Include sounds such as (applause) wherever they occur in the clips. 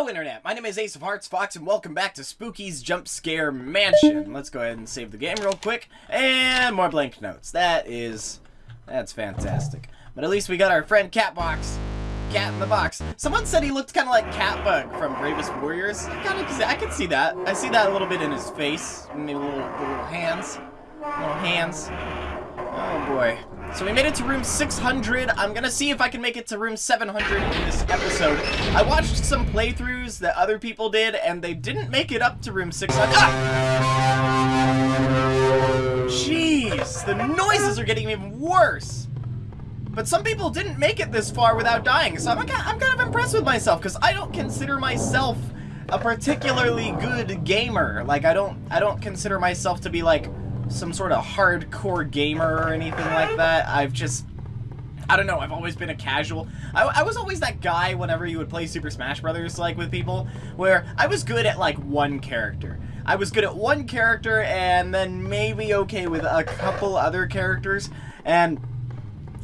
Hello, Internet! My name is Ace of Hearts Fox, and welcome back to Spooky's Jump Scare Mansion. Let's go ahead and save the game real quick. And more blank notes. That is... That's fantastic. But at least we got our friend Catbox. Cat in the box. Someone said he looked kind of like Catbug from Bravest Warriors. I kind of, I can see that. I see that a little bit in his face. Maybe little, little hands. Little hands. Oh boy. So we made it to room 600. I'm gonna see if I can make it to room 700 in this episode. I watched some playthroughs that other people did, and they didn't make it up to room 600. Ah! Jeez, the noises are getting even worse. But some people didn't make it this far without dying, so I'm, I'm kind of impressed with myself, because I don't consider myself a particularly good gamer. Like, I don't, I don't consider myself to be, like, some sort of hardcore gamer or anything like that. I've just... I don't know, I've always been a casual. I, I, was always that guy whenever you would play Super Smash Brothers, like, with people, where I was good at, like, one character. I was good at one character and then maybe okay with a couple other characters, and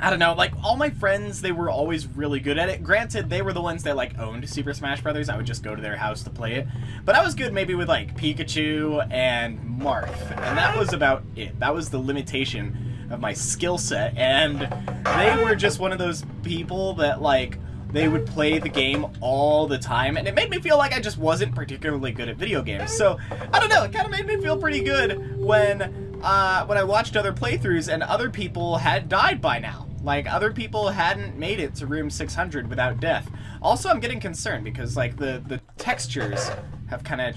I don't know, like, all my friends, they were always really good at it. Granted, they were the ones that, like, owned Super Smash Brothers. I would just go to their house to play it. But I was good maybe with, like, Pikachu and Marth. And that was about it. That was the limitation of my skill set. And they were just one of those people that, like, they would play the game all the time. And it made me feel like I just wasn't particularly good at video games. So, I don't know, it kind of made me feel pretty good when, uh, when I watched other playthroughs and other people had died by now. Like, other people hadn't made it to room 600 without death. Also, I'm getting concerned because, like, the, the textures have kind of...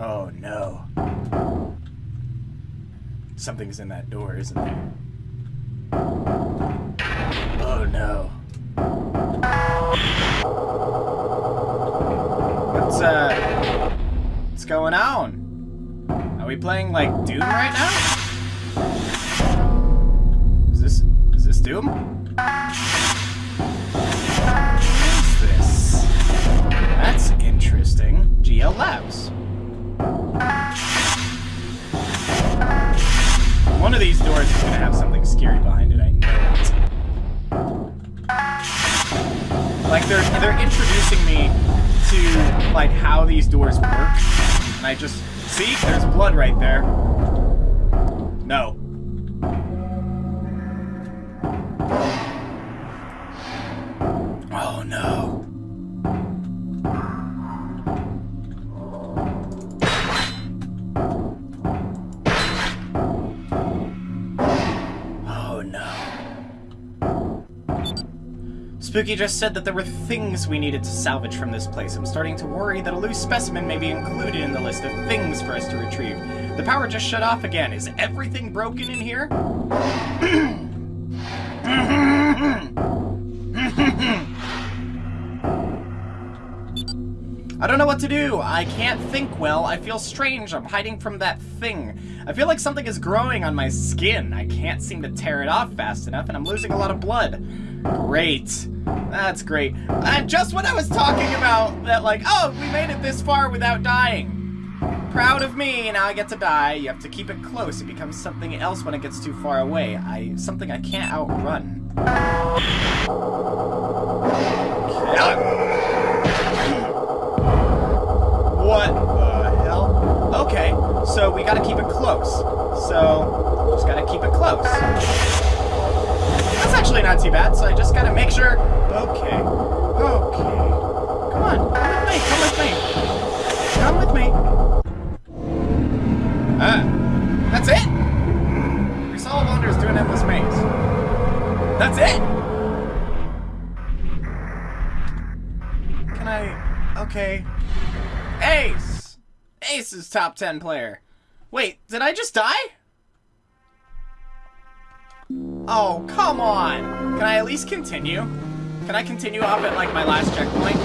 Oh, no. Something's in that door, isn't there? Oh, no. What's, uh... What's going on? Are we playing, like, Doom right now? Doom? What is this? That's interesting. GL Labs. One of these doors is gonna have something scary behind it, I know it. Like, they're, they're introducing me to, like, how these doors work. And I just... See? There's blood right there. No. Spooky just said that there were things we needed to salvage from this place. I'm starting to worry that a loose specimen may be included in the list of things for us to retrieve. The power just shut off again. Is everything broken in here? I don't know what to do. I can't think well. I feel strange. I'm hiding from that thing. I feel like something is growing on my skin. I can't seem to tear it off fast enough, and I'm losing a lot of blood. Great. That's great. And just when I was talking about that, like, oh, we made it this far without dying. Proud of me, now I get to die. You have to keep it close. It becomes something else when it gets too far away. I Something I can't outrun. What the hell? Okay, so we gotta keep it close. So, just gotta keep it close not too bad, so I just gotta make sure... Okay. Okay. Come on. Come with me. Come with me. Come with me. Uh, that's it? We saw to doing Endless Maze. That's it? Can I... Okay. Ace! Ace is top 10 player. Wait, did I just die? Oh, come on! Can I at least continue? Can I continue up at, like, my last checkpoint?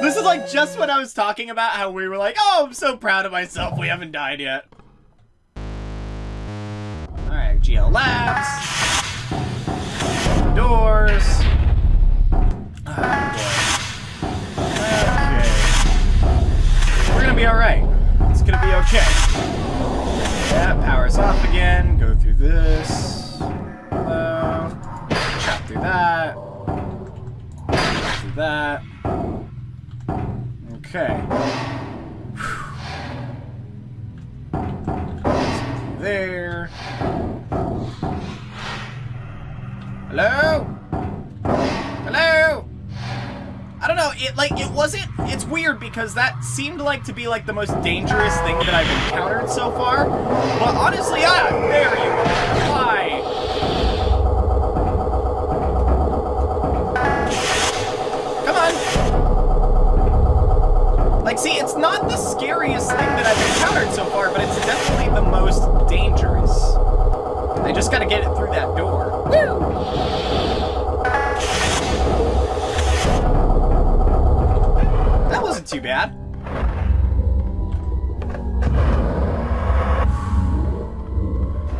This is, like, just what I was talking about, how we were like, oh, I'm so proud of myself, we haven't died yet. Alright, GL Labs. Doors. Oh, okay. We're gonna be alright. It's gonna be okay. Yeah, power's off again. Go through this. Uh, chop through that. Chop through that. Okay. There. Hello? Hello? Don't know, it like it wasn't it's weird because that seemed like to be like the most dangerous thing that I've encountered so far. But honestly, ah, there you are. Hi. Come on. Like see, it's not the scariest thing that I've encountered so far, but it's definitely the most dangerous. I just gotta get it through that door. Woo! Too bad.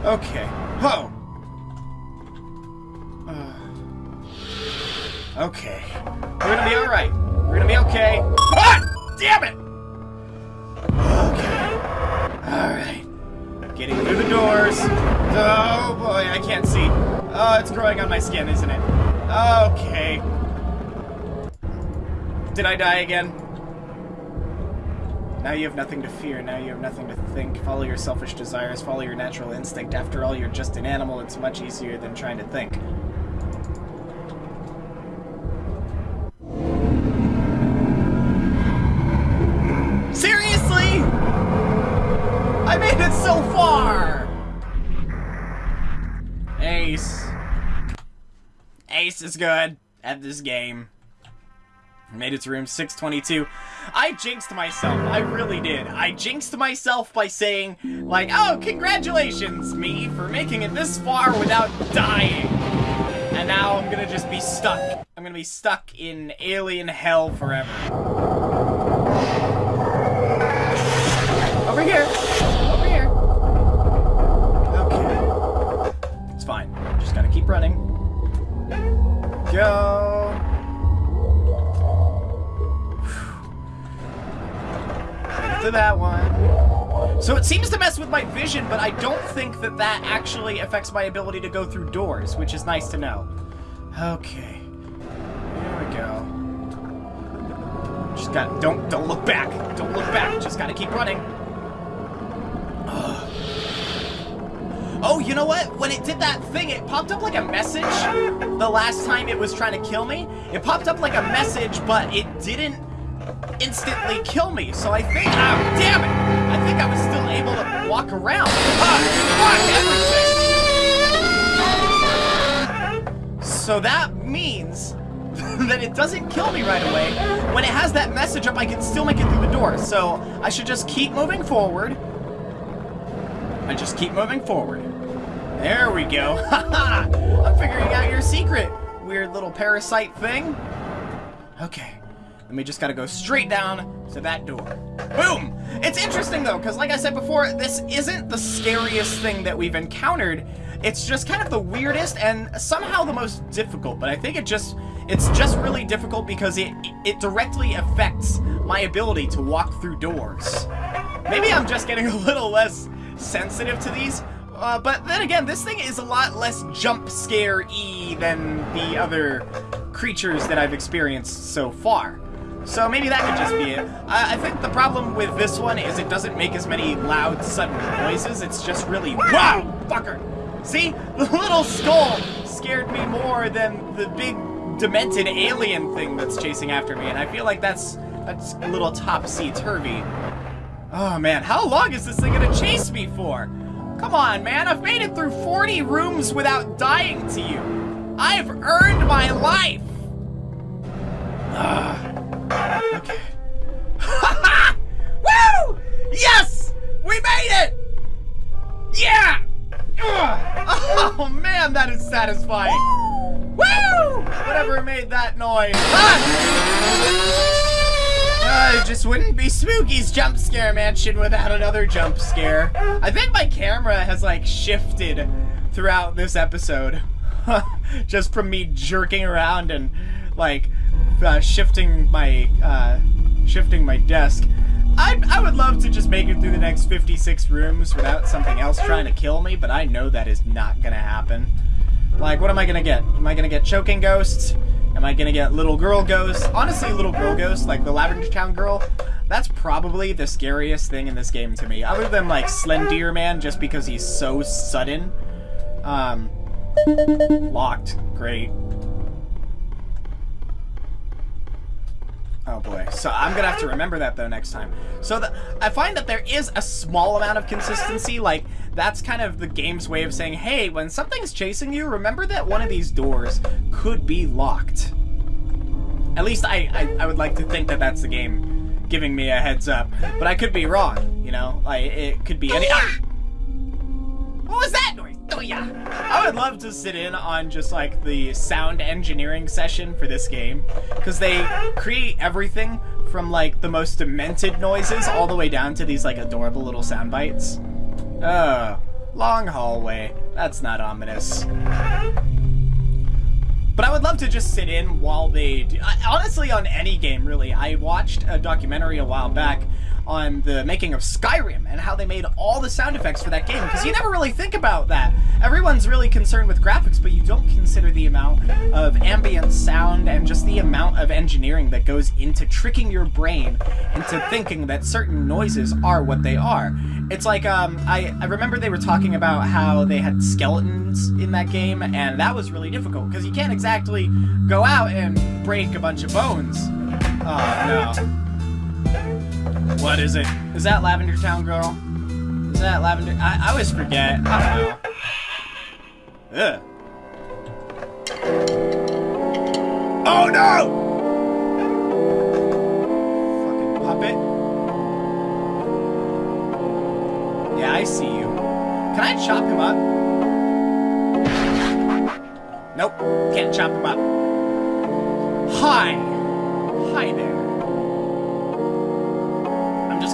Okay. Whoa! Uh, okay. We're gonna be alright. We're gonna be okay. Ah! Damn it! Okay. Alright. Getting through the doors. Oh boy, I can't see. Oh, it's growing on my skin, isn't it? Okay. Did I die again? Now you have nothing to fear, now you have nothing to think. Follow your selfish desires, follow your natural instinct. After all, you're just an animal, it's much easier than trying to think. Seriously? I made it so far! Ace. Ace is good at this game. Made it to room 622. I jinxed myself. I really did. I jinxed myself by saying, like, oh, congratulations, me, for making it this far without dying. And now I'm gonna just be stuck. I'm gonna be stuck in alien hell forever. Over here. Over here. Okay. It's fine. Just gotta keep running. Go. To that one. So it seems to mess with my vision, but I don't think that that actually affects my ability to go through doors, which is nice to know. Okay. Here we go. Just got don't don't look back. Don't look back. Just gotta keep running. Oh, you know what? When it did that thing, it popped up like a message the last time it was trying to kill me. It popped up like a message, but it didn't instantly kill me. So I think, oh, damn it! I think I was still able to walk around. Fuck everything! So that means (laughs) that it doesn't kill me right away. When it has that message up, I can still make it through the door. So I should just keep moving forward. I just keep moving forward. There we go. (laughs) I'm figuring out your secret, weird little parasite thing. Okay. And we just gotta go straight down to that door. Boom! It's interesting though, because like I said before, this isn't the scariest thing that we've encountered. It's just kind of the weirdest and somehow the most difficult, but I think it just it's just really difficult because it it directly affects my ability to walk through doors. Maybe I'm just getting a little less sensitive to these, uh, but then again, this thing is a lot less jump scare-y than the other creatures that I've experienced so far. So maybe that could just be it. I, I, think the problem with this one is it doesn't make as many loud, sudden noises. It's just really, wow, fucker. See? The little skull scared me more than the big, demented alien thing that's chasing after me, and I feel like that's, that's a little topsy-turvy. Oh, man, how long is this thing gonna chase me for? Come on, man, I've made it through 40 rooms without dying to you. I've earned my life! (laughs) Okay. (laughs) Woo! Yes! We made it! Yeah! Ugh. Oh man, that is satisfying. Woo! Whatever made that noise. Ah! (laughs) Uh, it just wouldn't be Spooky's jump scare mansion without another jump scare. I think my camera has like shifted throughout this episode. just from me jerking around and like uh, shifting my uh, shifting my desk. I, I would love to just make it through the next 56 rooms without something else trying to kill me, but I know that is not gonna happen. Like, what am I gonna get? Am I gonna get choking ghosts? Am I gonna get Little Girl ghosts? Honestly, Little Girl ghosts, like the Lavender Town Girl, that's probably the scariest thing in this game to me. Other than, like, Slender Man, just because he's so sudden. Um, locked. Great. Oh boy. So I'm gonna have to remember that though next time. So the, I find that there is a small amount of consistency. Like that's kind of the game's way of saying, hey, when something's chasing you, remember that one of these doors could be locked. At least I, I, I would like to think that that's the game giving me a heads up. But I could be wrong, you know? Like, it could be any- ah! I would love to sit in on just like the sound engineering session for this game because they create everything from like the most demented noises all the way down to these like adorable little sound bites. Oh, long hallway. That's not ominous. But I would love to just sit in while they do. Honestly, on any game, really. I watched a documentary a while back on the making of Skyrim and how they made all the sound effects for that game because you never really think about that. Everyone's really concerned with graphics, but you don't consider the amount of ambient sound and just the amount of engineering that goes into tricking your brain into thinking that certain noises are what they are. It's like, um, I, I remember they were talking about how they had skeletons in that game, and that was really difficult because you can't exactly go out and break a bunch of bones. Oh, no. What is it? Is that Lavender Town Girl? Is that Lavender? I, I always forget. I don't know. Ugh. Oh no! Fucking puppet. Yeah, I see you. Can I chop him up? Nope, can't chop him up. Hi! Hi there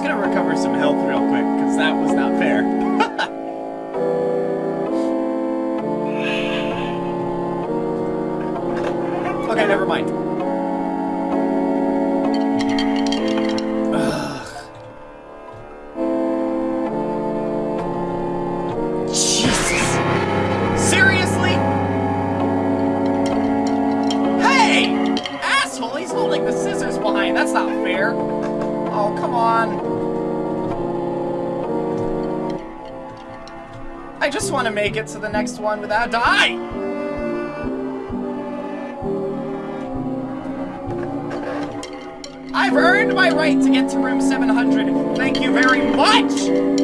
gonna recover some health real quick, because that was not fair. To to the next one without die! I've earned my right to get to room 700. Thank you very much!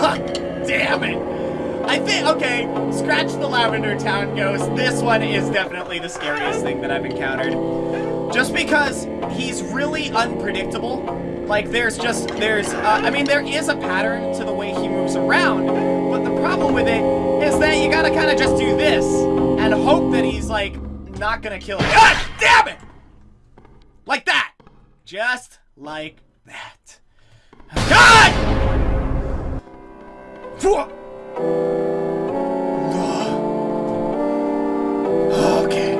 Damn it! I think, okay, scratch the Lavender Town ghost. This one is definitely the scariest thing that I've encountered. Just because he's really unpredictable. Like, there's just, there's, uh, I mean, there is a pattern to the way he moves around, but the problem with it is that you gotta kind of just do this and hope that he's, like, not gonna kill you. God damn it! Like that! Just like that. (sighs) God! Okay.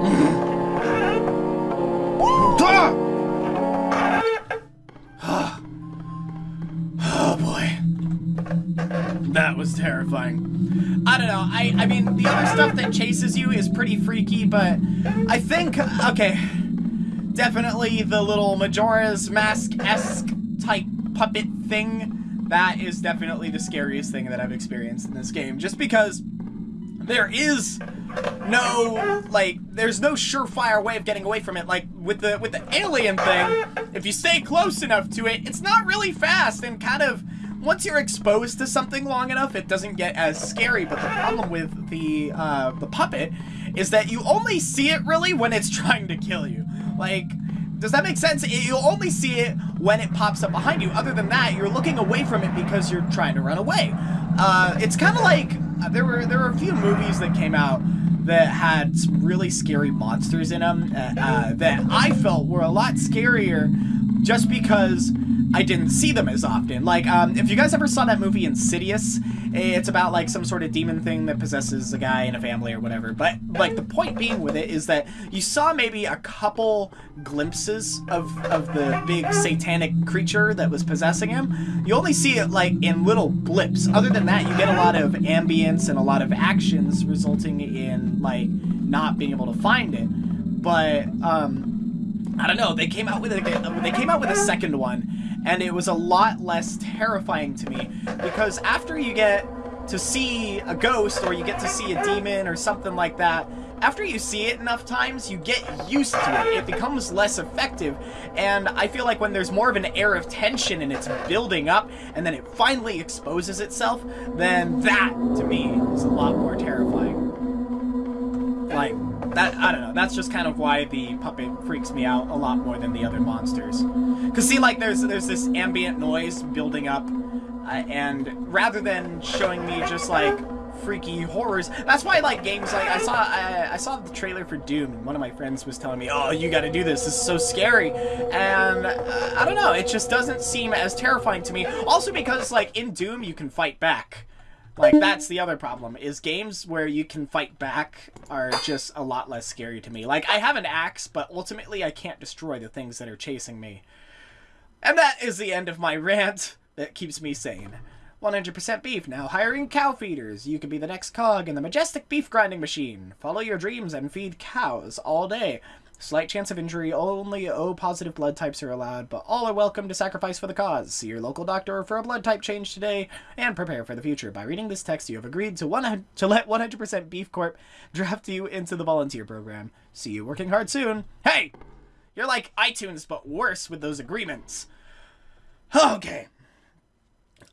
Mm-hmm. Ah. Oh boy. That was terrifying. I don't know, I, I mean, the other stuff that chases you is pretty freaky, but I think, okay, definitely the little Majora's Mask-esque type puppet thing, that is definitely the scariest thing that I've experienced in this game, just because there is no like there's no surefire way of getting away from it. Like with the with the alien thing if you stay close enough to it it's not really fast and kind of once you're exposed to something long enough it doesn't get as scary. But the problem with the uh, the puppet is that you only see it really when it's (laughs) trying to kill you. Like does that make sense? You'll only see it when it pops up behind you. Other than that, you're looking away from it because you're trying to run away. Uh, it's kind of like there were there were a few movies that came out that had some really scary monsters in them uh, uh, that I felt were a lot scarier just because I didn't see them as often. Like, um, if you guys ever saw that movie Insidious, it's about like some sort of demon thing that possesses a guy in a family or whatever. But like the point being with it is that you saw maybe a couple glimpses of of the big satanic creature that was possessing him. You only see it like in little blips. Other than that, you get a lot of ambience and a lot of actions resulting in like not being able to find it. But um I don't know. They came out with a they came out with a second one, and it was a lot less terrifying to me because after you get to see a ghost or you get to see a demon or something like that, after you see it enough times, you get used to it. It becomes less effective, and I feel like when there's more of an air of tension and it's building up, and then it finally exposes itself, then that, to me, is a lot more terrifying. Like, that I don't know. That's just kind of why the puppet freaks me out a lot more than the other monsters. Cause see, like there's there's this ambient noise building up, uh, and rather than showing me just like freaky horrors, that's why like games like I saw I, I saw the trailer for Doom, and one of my friends was telling me, "Oh, you got to do this. This is so scary," and uh, I don't know. It just doesn't seem as terrifying to me. Also because like in Doom you can fight back. Like that's the other problem is games where you can fight back are just a lot less scary to me. Like I have an axe, but ultimately I can't destroy the things that are chasing me. And that is the end of my (laughs) rant that keeps me sane. 100% beef, now hiring cow feeders. You could be the next cog in the majestic beef grinding machine. Follow your dreams and feed cows all day. Slight chance of injury, only O positive blood types are allowed, but all are welcome to sacrifice for the cause. See your local doctor for a blood type change today, and prepare for the future. By reading this text, you have agreed to, one, to let 100% Beef Corp draft you into the volunteer program. See you working hard soon. Hey! You're like iTunes, but worse with those agreements. Okay.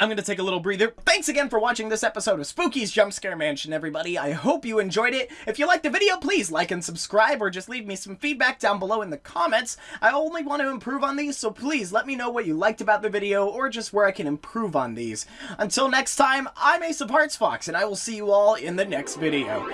I'm going to take a little breather. Thanks again for watching this episode of Spooky's Jump Scare Mansion, everybody. I hope you enjoyed it. If you liked the video, please like and subscribe or just leave me some feedback down below in the comments. I only want to improve on these, so please let me know what you liked about the video or just where I can improve on these. Until next time, I'm Ace of Hearts Fox, and I will see you all in the next video.